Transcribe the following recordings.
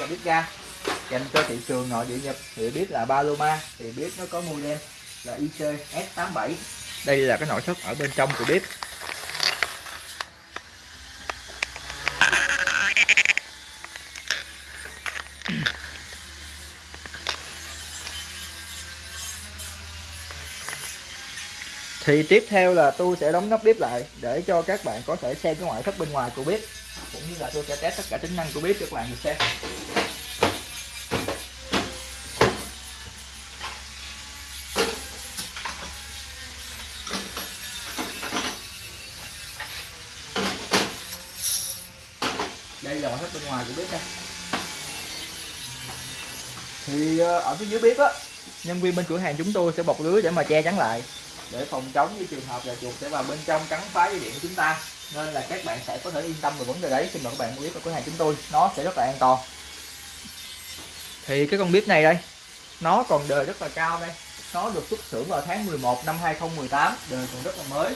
là bếp ga. Dành cho thị trường nội địa Nhật thì biết là Paloma thì biết nó có model là IC S87 đây là cái nội thất ở bên trong của bếp thì tiếp theo là tôi sẽ đóng nắp bếp lại để cho các bạn có thể xem cái ngoại thất bên ngoài của bếp, cũng như là tôi sẽ test tất cả tính năng của bếp cho các bạn được xem. Đây là ngoại thất bên ngoài của bếp đây thì ờ, ở phía dưới bếp á, nhân viên bên cửa hàng chúng tôi sẽ bọc lưới để mà che chắn lại để phòng chống với trường hợp là chuột sẽ vào bên trong cắn phá dây điện của chúng ta. Nên là các bạn sẽ có thể yên tâm về vấn đề đấy. Khi mà các bạn mua bếp ở cửa hàng chúng tôi, nó sẽ rất là an toàn. Thì cái con bếp này đây, nó còn đời rất là cao đây. Nó được xuất xưởng vào tháng 11 năm 2018 đời còn rất là mới.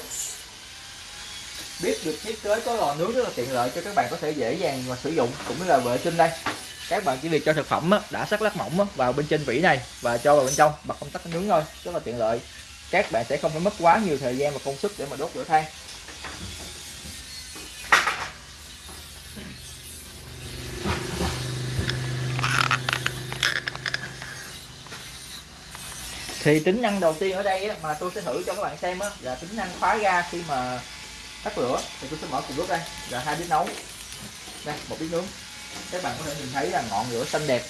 Bếp được thiết kế có lò nướng rất là tiện lợi cho các bạn có thể dễ dàng mà sử dụng cũng như là vệ sinh đây. Các bạn chỉ việc cho thực phẩm đã sắc lát mỏng vào bên trên vỉ này và cho vào bên trong bật công tắc nướng thôi, rất là tiện lợi các bạn sẽ không phải mất quá nhiều thời gian và công sức để mà đốt lửa than. Thì tính năng đầu tiên ở đây á, mà tôi sẽ thử cho các bạn xem á, là tính năng khóa ga khi mà tắt lửa thì tôi sẽ mở cùng lúc đây là hai bếp nấu. Đây một bếp nướng. Các bạn có thể nhìn thấy là ngọn lửa xanh đẹp.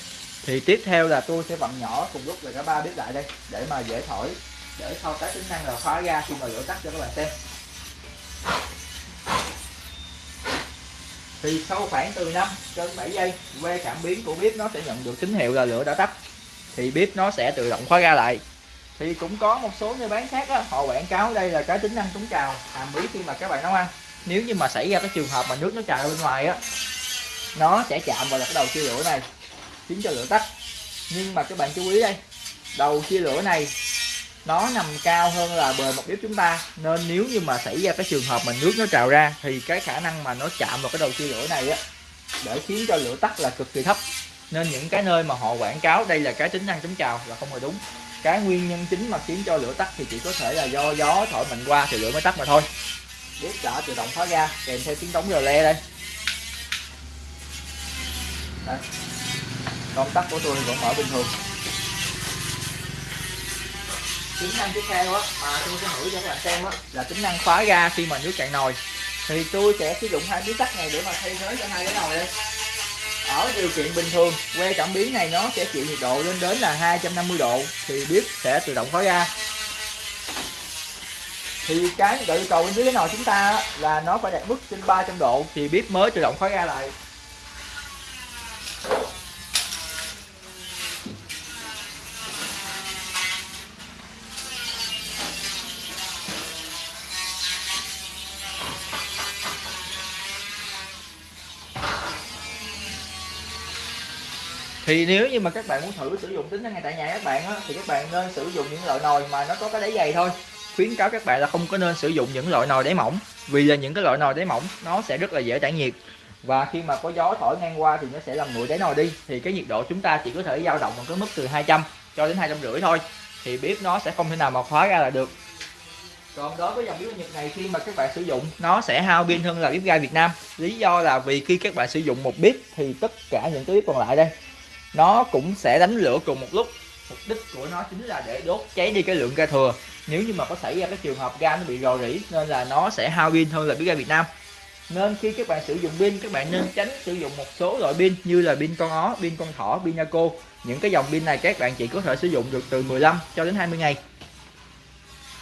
Thì tiếp theo là tôi sẽ vặn nhỏ cùng lúc là cả ba bếp lại đây để mà dễ thổi để thao tác tính năng là khóa ga khi mà lửa tắt cho các bạn xem. Thì sau khoảng từ 5 đến 7 giây que cảm biến của bếp nó sẽ nhận được tín hiệu là lửa đã tắt. Thì bếp nó sẽ tự động khóa ga lại. Thì cũng có một số nơi bán khác đó, họ quảng cáo đây là cái tính năng chống trào hàm ý khi mà các bạn nấu ăn. Nếu như mà xảy ra cái trường hợp mà nước nó trào ra bên ngoài á nó sẽ chạm vào là cái đầu chia lửa này khiến cho lửa tắt. Nhưng mà các bạn chú ý đây đầu chia lửa này nó nằm cao hơn là bề mặt bếp chúng ta. Nên nếu như mà xảy ra cái trường hợp mà nước nó trào ra, thì cái khả năng mà nó chạm vào cái đầu chia lửa này á, để khiến cho lửa tắt là cực kỳ thấp. Nên những cái nơi mà họ quảng cáo đây là cái tính năng chống trào là không hề đúng. Cái nguyên nhân chính mà khiến cho lửa tắt thì chỉ có thể là do gió thổi mạnh qua thì lửa mới tắt mà thôi. Bếp đã tự động khóa ra, kèm theo tiếng đóng rờ le đây. Đây. Công tắc của tôi vẫn mở bình thường tính năng tiếp theo á mà tôi sẽ thử cho các bạn xem á, là tính năng khóa ga khi mà nước cạn nồi. Thì tôi sẽ sử dụng hai miếng sắt này để mà thay thế cho hai cái nồi đây. Ở điều kiện bình thường, que cảm biến này nó sẽ chịu nhiệt độ lên đến là 250 độ, thì bếp sẽ tự động khóa ga. Thì cái độ yêu cầu bên dưới cái nồi chúng ta là nó phải đạt mức trên 300 độ, thì bếp mới tự động khóa ga lại. Thì nếu như mà các bạn muốn thử sử dụng tính năng này tại nhà các bạn á, thì các bạn nên sử dụng những loại nồi mà nó có cái đáy dày thôi. Khuyến cáo các bạn là không có nên sử dụng những loại nồi đáy mỏng vì là những cái loại nồi đáy mỏng nó sẽ rất là dễ tản nhiệt. Và khi mà có gió thổi ngang qua thì nó sẽ làm nguội đáy nồi đi. Thì cái nhiệt độ chúng ta chỉ có thể dao động bằng cái mức từ 200 cho đến hai trăm rưỡi thôi. Thì bếp nó sẽ không thể nào mà khóa ra là được. Còn đối với dòng bếp Nhật này khi mà các bạn sử dụng nó sẽ hao pin hơn là bếp ga Việt Nam. Lý do là vì khi các bạn sử dụng một bếp thì tất cả những cái bếp còn lại đây nó cũng sẽ đánh lửa cùng một lúc. Mục đích của nó chính là để đốt cháy đi cái lượng ga thừa. Nếu như mà có xảy ra cái trường hợp ga nó bị rò rỉ, nên là nó sẽ hao pin hơn là pin ga Việt Nam. Nên khi các bạn sử dụng pin, các bạn nên tránh sử dụng một số loại pin như là pin con ó, pin con thỏ, pin naco. Những cái dòng pin này các bạn chỉ có thể sử dụng được từ 15 cho đến 20 ngày.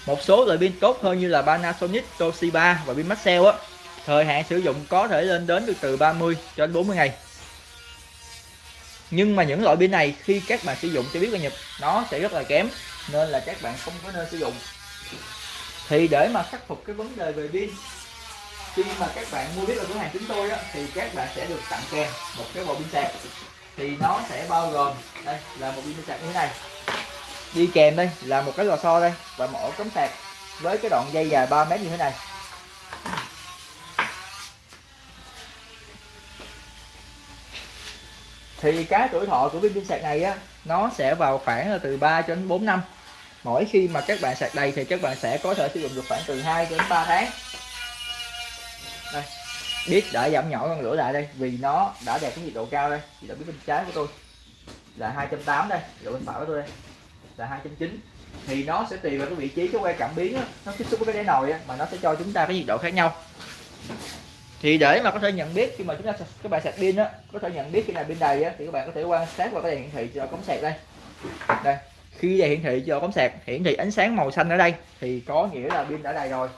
Một số loại pin tốt hơn như là Panasonic, Toshiba và pin Maxell á, thời hạn sử dụng có thể lên đến được từ 30 cho đến 40 ngày nhưng mà những loại pin này khi các bạn sử dụng cho biết là Nhật nó sẽ rất là kém nên là các bạn không có nên sử dụng. Thì để mà khắc phục cái vấn đề về pin khi mà các bạn mua biết ở cửa hàng chúng tôi á, thì các bạn sẽ được tặng kèm một cái bộ pin sạc. Thì nó sẽ bao gồm đây là một pin sạc như thế này. Đi kèm đây là một cái lò xo đây và một ổ cắm sạc với cái đoạn dây dài 3 mét như thế này. Thì cái tuổi thọ của viên pin sạc này á nó sẽ vào khoảng là từ 3 cho đến 4 năm. Mỗi khi mà các bạn sạc đầy thì các bạn sẽ có thể sử dụng được khoảng từ 2 đến 3 tháng. Đây biết đã giảm nhỏ con lửa lại đây vì nó đã đạt cái nhiệt độ cao đây. Thì đã biết bên trái của tôi là 280 đây độ bên phải của tôi đây là 290 thì nó sẽ tùy vào cái vị trí cái que cảm biến đó, nó tiếp xúc với cái đáy nồi đó, mà nó sẽ cho chúng ta cái nhiệt độ khác nhau thì để mà có thể nhận biết khi mà chúng ta, các bạn sạc pin á, có thể nhận biết khi nào pin đầy á, thì các bạn có thể quan sát vào cái đèn hiển thị cho cống sạc đây. Đây, khi đèn hiển thị cho cống sạc, hiển thị ánh sáng màu xanh ở đây, thì có nghĩa là pin đã đầy rồi.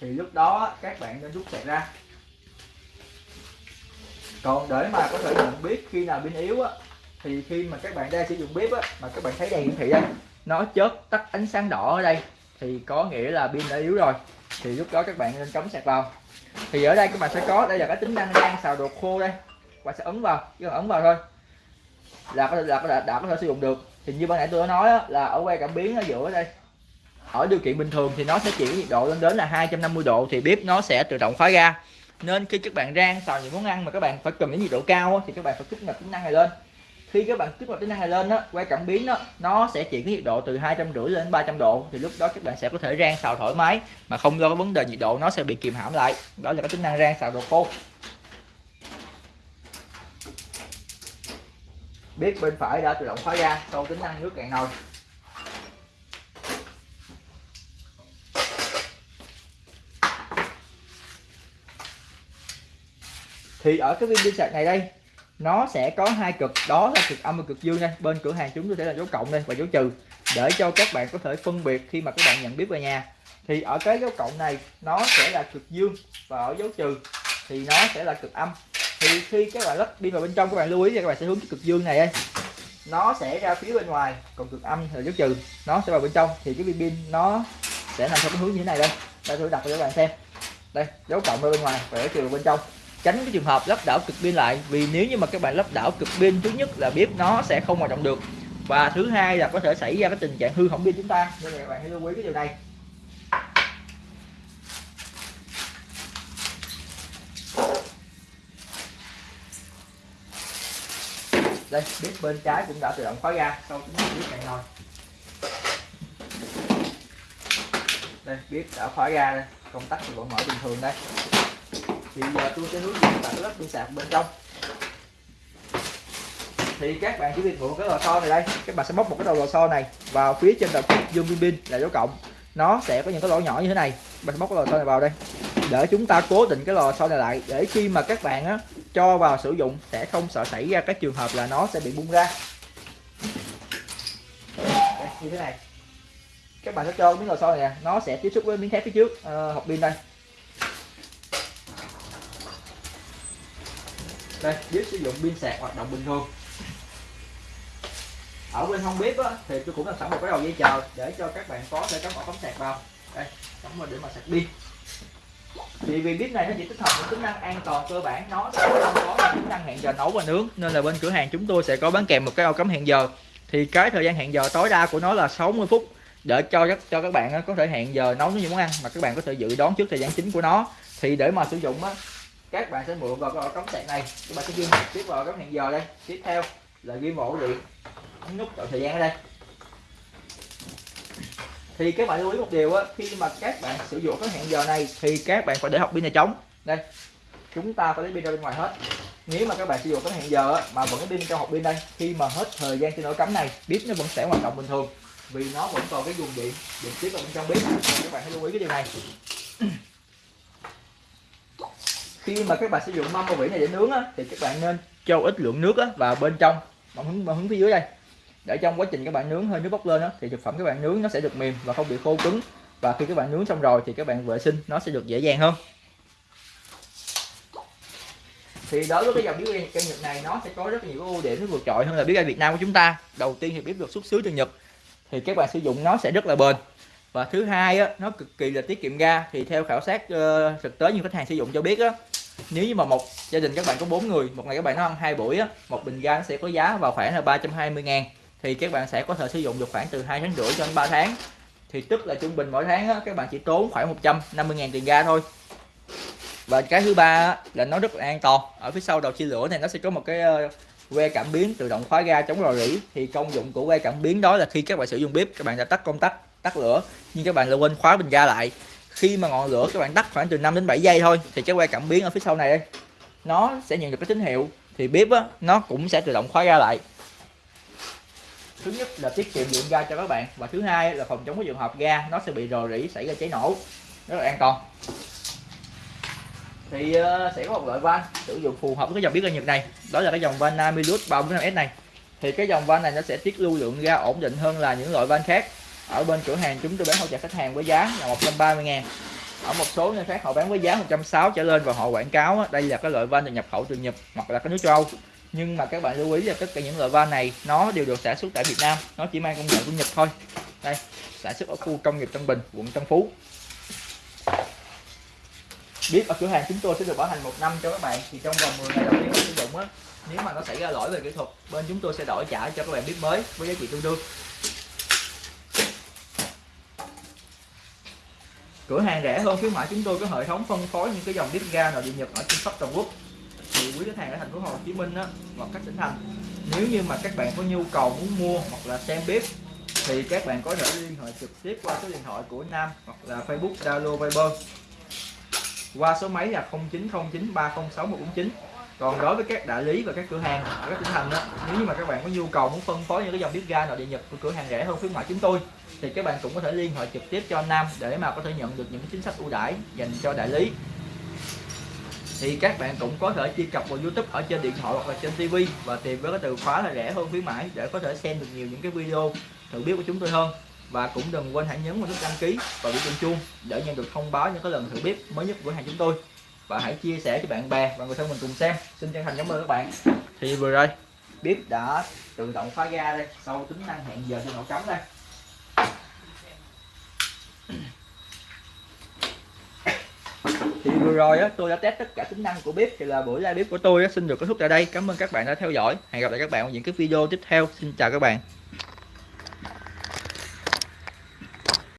Thì lúc đó các bạn nên rút sạc ra. Còn để mà có thể nhận biết khi nào pin yếu á, thì khi mà các bạn đang sử dụng bếp á, mà các bạn thấy đèn hiển thị đây, nó chớp tắt ánh sáng đỏ ở đây, thì có nghĩa là pin đã yếu rồi. Thì lúc đó các bạn nên cắm sạc vào thì ở đây các bạn sẽ có đây là cái tính năng rang xào đồ khô đây. Các bạn sẽ ấn vào chỉ cần ấn vào thôi. Là có thể là có thể đã có thể sử dụng được. Thì như ban nãy tôi đã nói đó, là ở que cảm biến ở giữa đây ở điều kiện bình thường thì nó sẽ chuyển nhiệt độ lên đến là 250 độ thì bếp nó sẽ tự động khóa ga nên khi các bạn rang xào những món ăn mà các bạn phải cần đến nhiệt độ cao thì các bạn phải kích hoạt tính năng này lên khi các bạn kích hoạt tính năng này lên á quay cảm biến đó nó sẽ chuyển cái nhiệt độ từ hai trăm rưỡi lên 300 độ. Thì lúc đó các bạn sẽ có thể rang xào thoải mái mà không lo cái vấn đề nhiệt độ, nó sẽ bị kìm hãm lại. Đó là cái tính năng rang xào đồ khô. Biết bên phải đã tự động khóa ra sau tính năng nước cạn nồi. Thì ở cái viên pin sạc này đây nó sẽ có hai cực, đó là cực âm và cực dương đây bên cửa hàng chúng tôi sẽ là dấu cộng đây và dấu trừ, để cho các bạn có thể phân biệt khi mà các bạn nhận biết về nhà. Thì ở cái dấu cộng này, nó sẽ là cực dương và ở dấu trừ thì nó sẽ là cực âm. Thì khi các bạn lắp pin vào bên trong, các bạn lưu ý là các bạn sẽ hướng cái cực dương này đây. Nó sẽ ra phía bên ngoài, còn cực âm là dấu trừ, nó sẽ vào bên trong. Thì cái viên pin nó sẽ nằm theo cái hướng như thế này đây. Đây, tôi đặt cho các bạn xem. Đây, dấu cộng ở bên ngoài và dấu trừ bên trong tránh cái trường hợp lắp đảo cực pin lại. Vì nếu như mà các bạn lắp đảo cực pin, thứ nhất là bếp nó sẽ không hoạt động được. Và thứ hai là có thể xảy ra cái tình trạng hư hỏng pin chúng ta. Nên là các bạn hãy lưu ý cái điều này. Đây, bếp bên trái cũng đã tự động khóa ra. Sau chúng ta bếp này rồi. Đây, bếp đã khóa ra đây. Công tắc thì vẫn mở bình thường đây thì giờ tôi sẽ hướng dẫn bạn lắp pin sạc bên trong. Thì các bạn chỉ việc mượn cái lò xo này đây. Các bạn sẽ móc một cái đầu lò xo này vào phía trên đầu dương pin pin là dấu cộng. Nó sẽ có những cái lỗ nhỏ như thế này. Bạn sẽ móc cái lò xo này vào đây. Để chúng ta cố định cái lò xo này lại. Để khi mà các bạn á, cho vào sử dụng sẽ không sợ xảy ra cái trường hợp là nó sẽ bị bung ra. Đây, như thế này. Các bạn sẽ cho miếng lò xo này nè. Nó sẽ tiếp xúc với miếng thép phía trước. Uh, hộp pin đây. Đây bếp sử dụng pin sạc hoạt động bình thường. Ở bên hông bếp á, thì tôi cũng làm sẵn một cái đầu dây chờ để cho các bạn có thể cắm ổ cắm sạc vào. Đây cắm vào để mà sạc pin. Thì vì bếp này nó chỉ tích hợp những tính năng an toàn cơ bản nó sẽ không có tính năng hẹn giờ nấu và nướng nên là bên cửa hàng chúng tôi sẽ có bán kèm một cái ổ cắm hẹn giờ. Thì cái thời gian hẹn giờ tối đa của nó là 60 phút để cho các cho các bạn có thể hẹn giờ nấu những món ăn mà các bạn có thể dự đoán trước thời gian chính của nó. Thì để mà sử dụng á các bạn sẽ mượn vào cái ổ cắm sạc này. Các bạn sẽ ghi tiếp vào cái hẹn giờ đây. Tiếp theo là ghi ổ điện. Nút chọn thời gian ở đây. Thì các bạn lưu ý một điều á khi mà các bạn sử dụng cái hẹn giờ này thì các bạn phải để học pin này trống. Đây chúng ta phải lấy pin ra bên ngoài hết. Nếu mà các bạn sử dụng cái hẹn giờ á, mà vẫn pin trong hộp pin đây khi mà hết thời gian trên ổ cắm này bếp nó vẫn sẽ hoạt động bình thường. Vì nó vẫn còn cái nguồn điện điện tiếp vào bên trong bếp các bạn hãy lưu ý cái điều này khi mà các bạn sử dụng mâm bao vỉ này để nướng á, thì các bạn nên cho ít lượng nước á, vào bên trong. Bằng hướng bằng hướng phía dưới đây. Để trong quá trình các bạn nướng hơi nước bốc lên á, thì thực phẩm các bạn nướng nó sẽ được mềm và không bị khô cứng. Và khi các bạn nướng xong rồi thì các bạn vệ sinh nó sẽ được dễ dàng hơn. Thì đối với cái dòng bếp ga cây Nhật này nó sẽ có rất nhiều ưu điểm nó vượt trội hơn là bếp ga Việt Nam của chúng ta. Đầu tiên thì bếp được xuất xứ từ Nhật thì các bạn sử dụng nó sẽ rất là bền. Và thứ hai á, nó cực kỳ là tiết kiệm ga. Thì theo khảo sát uh, thực tế như khách hàng sử dụng cho biết á nếu như mà một gia đình các bạn có bốn người một ngày các bạn nó ăn hai buổi á một bình ga nó sẽ có giá vào khoảng là 320 ngàn. Thì các bạn sẽ có thể sử dụng được khoảng từ hai tháng rưỡi cho đến 3 tháng. Thì tức là trung bình mỗi tháng á, các bạn chỉ tốn khoảng 150 ngàn tiền ga thôi. Và cái thứ ba là nó rất là an toàn. Ở phía sau đầu chia lửa này nó sẽ có một cái ờ, que cảm biến tự động khóa ga chống rò rỉ. Thì công dụng của que cảm biến đó là khi các bạn sử dụng bếp các bạn đã tắt công tắc tắt lửa nhưng các bạn lại quên khóa bình ga lại khi mà ngọn lửa các bạn tắt khoảng từ 5 đến 7 giây thôi thì cái que cảm biến ở phía sau này đây nó sẽ nhận được cái tín hiệu thì bếp á, nó cũng sẽ tự động khóa ga lại. Thứ nhất là tiết kiệm lượng ga cho các bạn và thứ hai là phòng chống cái trường hợp ga nó sẽ bị rò rỉ xảy ra cháy nổ rất là an toàn. Thì uh, sẽ có một loại van sử dụng phù hợp với cái dòng bếp ga Nhật này đó là cái dòng van Namilus 345S này. Thì cái dòng van này nó sẽ tiết lưu lượng ga ổn định hơn là những loại van khác ở bên cửa hàng chúng tôi bán hỗ trợ khách hàng với giá là 130 ngàn. Ở một số nơi khác họ bán với giá 160 trở lên và họ quảng cáo đây là cái loại van được nhập khẩu từ Nhật hoặc là cái nước châu Âu. Nhưng mà các bạn lưu ý là tất cả những loại van này nó đều được sản xuất tại Việt Nam, nó chỉ mang công nghệ của Nhật thôi. Đây, sản xuất ở khu công nghiệp Tân Bình, quận Tân Phú. Biết ở cửa hàng chúng tôi sẽ được bảo hành một năm cho các bạn, thì trong vòng 10 ngày đầu tiên sử dụng á, nếu mà nó xảy ra lỗi về kỹ thuật, bên chúng tôi sẽ đổi trả cho các bạn biết mới với giá trị tương đương. Cửa hàng rẻ hơn khuyến mãi chúng tôi có hệ thống phân phối những cái dòng bếp ga nội địa nhật ở trên khắp toàn quốc. Thì quý khách hàng ở thành phố Hồ Chí Minh á, hoặc các tỉnh thành nếu như mà các bạn có nhu cầu muốn mua hoặc là xem bếp thì các bạn có thể liên hệ trực tiếp qua số điện thoại của Nam hoặc là Facebook Zalo Viber. Qua số máy là 0909306149 còn đối với các đại lý và các cửa hàng ở các tỉnh thành đó nếu như mà các bạn có nhu cầu muốn phân phối những cái dòng bếp ga nội địa nhật của cửa hàng rẻ hơn khuyến mại chúng tôi thì các bạn cũng có thể liên hệ trực tiếp cho Nam để mà có thể nhận được những chính sách ưu đãi dành cho đại lý. Thì các bạn cũng có thể truy cập vào YouTube ở trên điện thoại hoặc là trên TV và tìm với cái từ khóa là rẻ hơn khuyến mãi để có thể xem được nhiều những cái video thử biết của chúng tôi hơn. Và cũng đừng quên hãy nhấn vào nút đăng ký và biểu tượng chuông để nhận được thông báo những cái lần thử bếp mới nhất của hàng chúng tôi. Và hãy chia sẻ cho bạn bè và người thân mình cùng xem. Xin chân thành cảm ơn các bạn. Thì vừa rồi bếp đã tự động khóa ga đây sau tính năng hẹn giờ trên nổ cắm đây thì vừa rồi á, tôi đã test tất cả tính năng của bếp, thì là buổi live bếp của tôi á, xin được kết thúc tại đây. Cảm ơn các bạn đã theo dõi. Hẹn gặp lại các bạn ở những cái video tiếp theo. Xin chào các bạn.